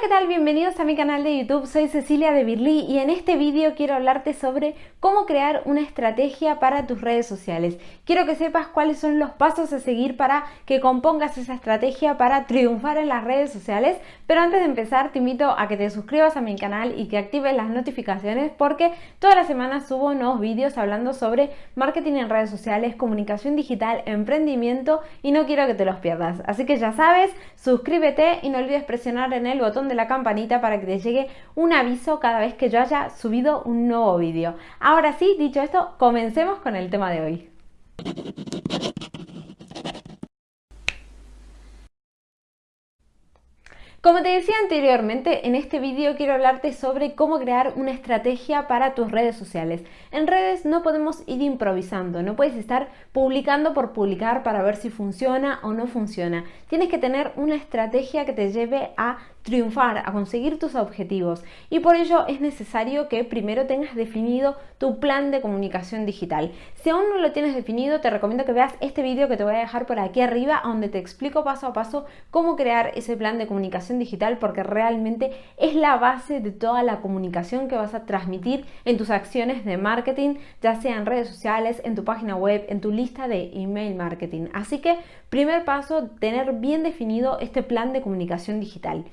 ¿qué tal? Bienvenidos a mi canal de YouTube, soy Cecilia de Birly y en este vídeo quiero hablarte sobre cómo crear una estrategia para tus redes sociales. Quiero que sepas cuáles son los pasos a seguir para que compongas esa estrategia para triunfar en las redes sociales, pero antes de empezar te invito a que te suscribas a mi canal y que actives las notificaciones porque todas las semanas subo nuevos vídeos hablando sobre marketing en redes sociales, comunicación digital, emprendimiento y no quiero que te los pierdas. Así que ya sabes, suscríbete y no olvides presionar en el botón de la campanita para que te llegue un aviso cada vez que yo haya subido un nuevo vídeo. Ahora sí, dicho esto, comencemos con el tema de hoy. Como te decía anteriormente, en este vídeo quiero hablarte sobre cómo crear una estrategia para tus redes sociales. En redes no podemos ir improvisando, no puedes estar publicando por publicar para ver si funciona o no funciona. Tienes que tener una estrategia que te lleve a triunfar, a conseguir tus objetivos y por ello es necesario que primero tengas definido tu plan de comunicación digital. Si aún no lo tienes definido, te recomiendo que veas este vídeo que te voy a dejar por aquí arriba donde te explico paso a paso cómo crear ese plan de comunicación digital porque realmente es la base de toda la comunicación que vas a transmitir en tus acciones de marketing, ya sea en redes sociales, en tu página web, en tu lista de email marketing. Así que primer paso, tener bien definido este plan de comunicación digital.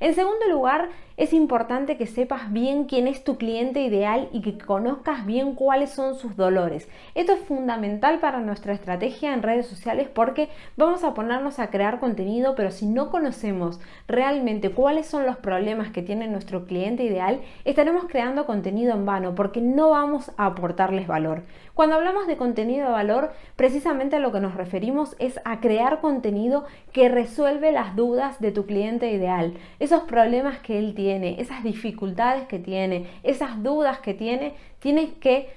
En segundo lugar, es importante que sepas bien quién es tu cliente ideal y que conozcas bien cuáles son sus dolores. Esto es fundamental para nuestra estrategia en redes sociales porque vamos a ponernos a crear contenido, pero si no conocemos realmente cuáles son los problemas que tiene nuestro cliente ideal, estaremos creando contenido en vano porque no vamos a aportarles valor. Cuando hablamos de contenido de valor, precisamente a lo que nos referimos es a crear contenido que resuelve las dudas de tu cliente ideal, esos problemas que él tiene esas dificultades que tiene, esas dudas que tiene, tienes que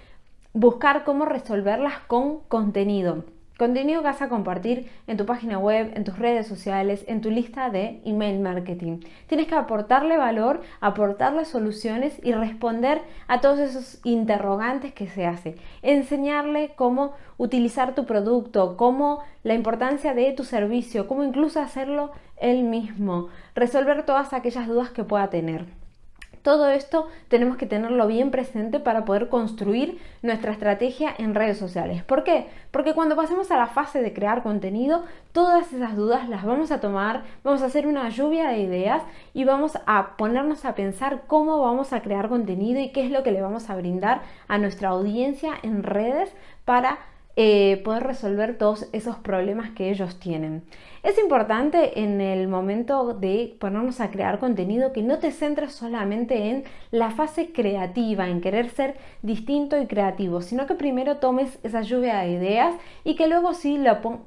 buscar cómo resolverlas con contenido. Contenido que vas a compartir en tu página web, en tus redes sociales, en tu lista de email marketing. Tienes que aportarle valor, aportarle soluciones y responder a todos esos interrogantes que se hace. Enseñarle cómo utilizar tu producto, cómo la importancia de tu servicio, cómo incluso hacerlo él mismo. Resolver todas aquellas dudas que pueda tener. Todo esto tenemos que tenerlo bien presente para poder construir nuestra estrategia en redes sociales. ¿Por qué? Porque cuando pasemos a la fase de crear contenido, todas esas dudas las vamos a tomar, vamos a hacer una lluvia de ideas y vamos a ponernos a pensar cómo vamos a crear contenido y qué es lo que le vamos a brindar a nuestra audiencia en redes para eh, poder resolver todos esos problemas que ellos tienen. Es importante en el momento de ponernos a crear contenido que no te centres solamente en la fase creativa, en querer ser distinto y creativo, sino que primero tomes esa lluvia de ideas y que luego sí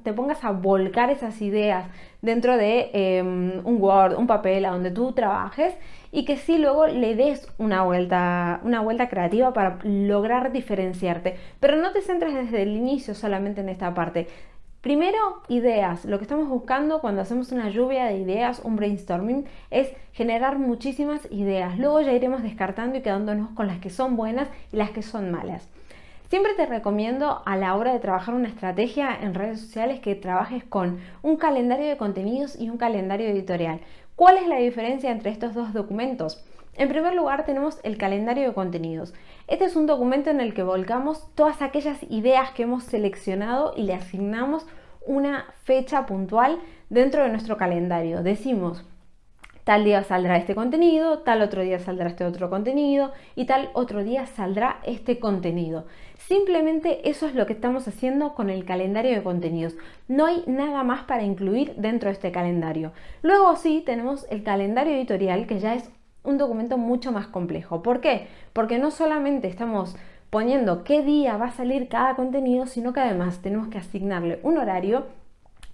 te pongas a volcar esas ideas dentro de em, un Word, un papel, a donde tú trabajes y que sí luego le des una vuelta, una vuelta creativa para lograr diferenciarte. Pero no te centres desde el inicio solamente en esta parte. Primero, ideas. Lo que estamos buscando cuando hacemos una lluvia de ideas, un brainstorming, es generar muchísimas ideas. Luego ya iremos descartando y quedándonos con las que son buenas y las que son malas. Siempre te recomiendo a la hora de trabajar una estrategia en redes sociales que trabajes con un calendario de contenidos y un calendario editorial. ¿Cuál es la diferencia entre estos dos documentos? En primer lugar tenemos el calendario de contenidos. Este es un documento en el que volcamos todas aquellas ideas que hemos seleccionado y le asignamos una fecha puntual dentro de nuestro calendario. Decimos, tal día saldrá este contenido, tal otro día saldrá este otro contenido y tal otro día saldrá este contenido. Simplemente eso es lo que estamos haciendo con el calendario de contenidos. No hay nada más para incluir dentro de este calendario. Luego sí tenemos el calendario editorial que ya es un documento mucho más complejo. ¿Por qué? Porque no solamente estamos poniendo qué día va a salir cada contenido, sino que además tenemos que asignarle un horario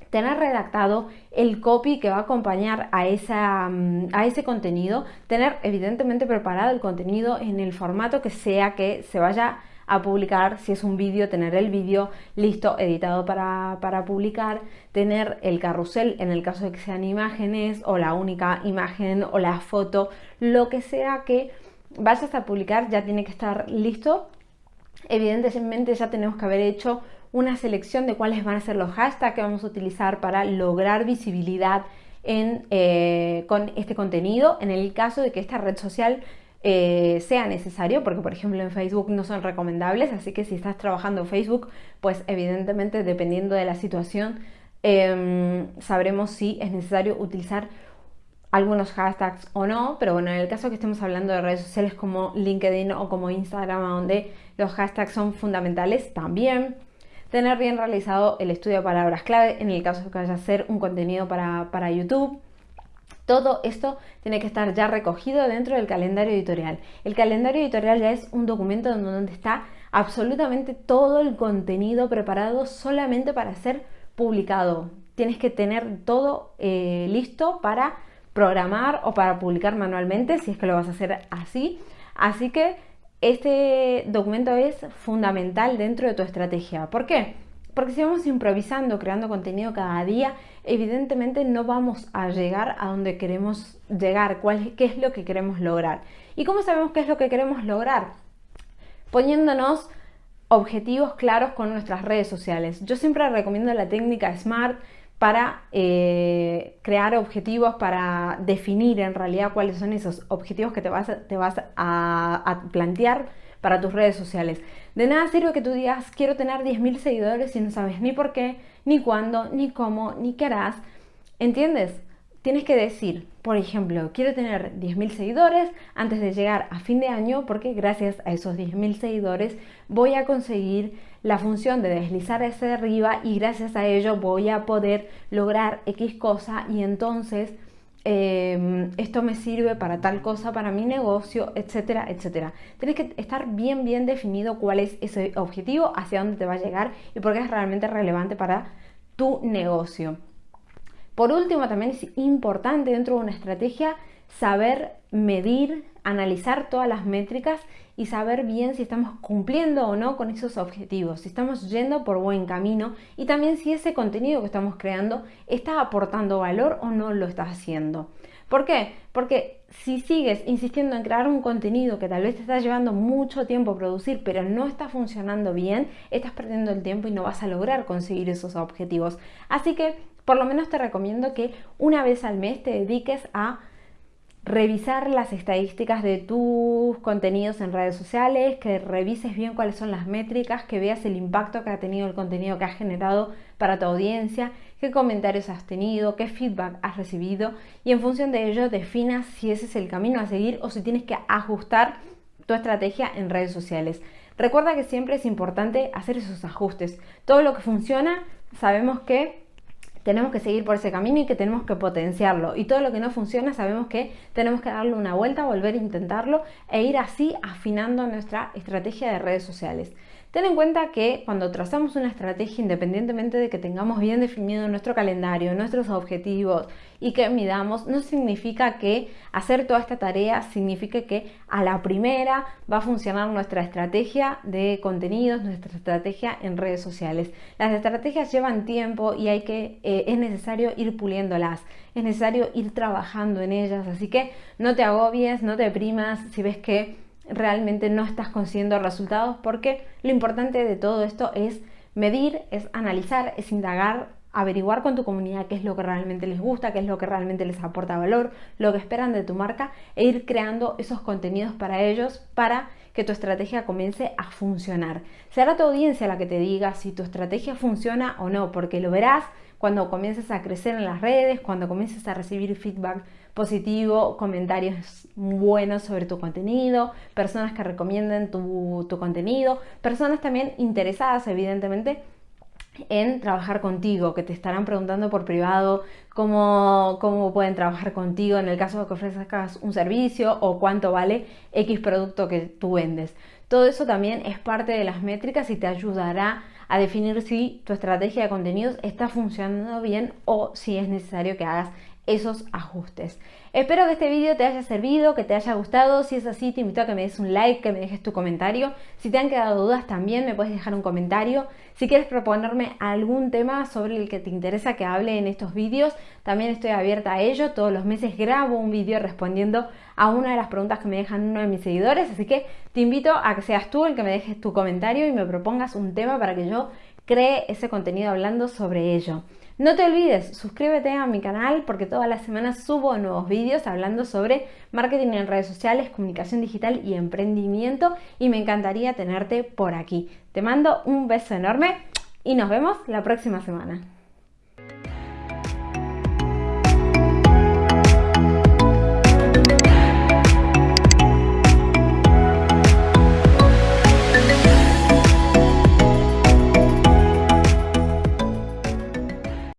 tener redactado el copy que va a acompañar a, esa, mm, a ese contenido, tener evidentemente preparado el contenido en el formato que sea que se vaya a publicar, si es un vídeo, tener el vídeo listo, editado para, para, publicar, tener el carrusel en el caso de que sean imágenes o la única imagen o la foto, lo que sea que vayas a publicar ya tiene que estar listo. Evidentemente ya tenemos que haber hecho una selección de cuáles van a ser los hashtags que vamos a utilizar para lograr visibilidad eh, con este contenido en el caso de que esta red social eh, sea necesario, porque por ejemplo en Facebook no son recomendables, así que si estás trabajando en Facebook, pues evidentemente dependiendo de la situación, em, sabremos si es necesario utilizar algunos hashtags o no, pero bueno, en el caso que estemos hablando de redes sociales como LinkedIn o como Instagram, donde los hashtags son fundamentales, también tener bien realizado el estudio de palabras clave en el caso de que vaya a hacer un contenido para, para YouTube. Todo esto tiene que estar ya recogido dentro del calendario editorial. El calendario editorial ya es un documento donde está absolutamente todo el contenido preparado solamente para ser publicado. Tienes que tener todo eh, listo para programar o para publicar manualmente si es que lo vas a hacer así. Así que este documento es fundamental dentro de tu estrategia. ¿Por qué? Porque si vamos improvisando, creando contenido cada día, evidentemente no vamos a llegar a donde queremos llegar, cuál, qué es lo que queremos lograr. ¿Y cómo sabemos qué es lo que queremos lograr? Poniéndonos objetivos claros con nuestras redes sociales. Yo siempre recomiendo la técnica SMART para eh, crear objetivos, para definir en realidad cuáles son esos objetivos que te vas, te vas a, plantear para tus redes sociales. De nada sirve que tú digas quiero tener 10.000 seguidores si no sabes ni por qué, ni cuándo, ni cómo, ni qué harás. ¿Entiendes? Tienes que decir, por ejemplo, quiero tener 10.000 seguidores antes de llegar a fin de año porque gracias a esos 10.000 seguidores voy a conseguir la función de deslizar hacia arriba y gracias a ello voy a poder lograr X cosa y entonces em, esto me sirve para tal cosa, para mi negocio, etcétera, etcétera. Tienes que estar bien, bien definido cuál es ese objetivo, hacia dónde te va a llegar y por qué es realmente relevante para tu negocio. Por último, también es importante dentro de una estrategia saber medir, analizar todas las métricas y saber bien si estamos cumpliendo o no con esos objetivos, si estamos yendo por buen camino y también si ese contenido que estamos creando está aportando valor o no lo está haciendo. ¿Por qué? Porque si sigues insistiendo en crear un contenido que tal vez te está llevando mucho tiempo producir, pero no está funcionando bien, estás perdiendo el tiempo y no vas a lograr conseguir esos objetivos. Así que por lo menos te recomiendo que una vez al mes te dediques a revisar las estadísticas de tus contenidos en redes sociales, que revises bien cuáles son las métricas, que veas el impacto que ha tenido el contenido que has generado para tu audiencia, qué comentarios has tenido, qué feedback has recibido y en función de ello definas si ese es el camino a seguir o si tienes que ajustar tu estrategia en redes sociales. Recuerda que siempre es importante hacer esos ajustes. Todo lo que funciona sabemos que tenemos que seguir por ese camino y que tenemos que potenciarlo. Y todo lo que no funciona sabemos que tenemos que darle una vuelta, volver a intentarlo e ir así afinando nuestra estrategia de redes sociales. Ten en cuenta que cuando trazamos una estrategia, independientemente de que tengamos bien definido nuestro calendario, nuestros objetivos y que midamos, no significa que hacer toda esta tarea signifique que a la primera va a funcionar nuestra estrategia de contenidos, nuestra estrategia en redes sociales. Las estrategias llevan tiempo y hay que, eh, es necesario ir puliéndolas, es necesario ir trabajando en ellas, así que no te agobies, no te deprimas si ves que realmente no estás consiguiendo resultados porque lo importante de todo esto es medir, es analizar, es indagar, averiguar con tu comunidad qué es lo que realmente les gusta, qué es lo que realmente les aporta valor, lo que esperan de tu marca e ir creando esos contenidos para ellos para que tu estrategia comience a funcionar. Será tu audiencia la que te diga si tu estrategia funciona o no, porque lo verás cuando comiences a crecer en las redes, cuando comiences a recibir feedback positivo, comentarios buenos sobre tu contenido, personas que recomienden tu, contenido, personas también interesadas evidentemente en trabajar contigo, que te estarán preguntando por privado cómo, cómo, pueden trabajar contigo en el caso de que ofrezcas un servicio o cuánto vale X producto que tú vendes. Todo eso también es parte de las métricas y te ayudará a definir si tu estrategia de contenidos está funcionando bien o si es necesario que hagas esos ajustes. Espero que este vídeo te haya servido, que te haya gustado. Si es así, te invito a que me des un like, que me dejes tu comentario. Si te han quedado dudas también me puedes dejar un comentario. Si quieres proponerme algún tema sobre el que te interesa que hable en estos vídeos, también estoy abierta a ello. Todos los meses grabo un vídeo respondiendo a una de las preguntas que me dejan uno de mis seguidores. Así que te invito a que seas tú el que me dejes tu comentario y me propongas un tema para que yo cree ese contenido hablando sobre ello. No te olvides, suscríbete a mi canal porque todas las semanas subo nuevos vídeos hablando sobre marketing en redes sociales, comunicación digital y emprendimiento y me encantaría tenerte por aquí. Te mando un beso enorme y nos vemos la próxima semana.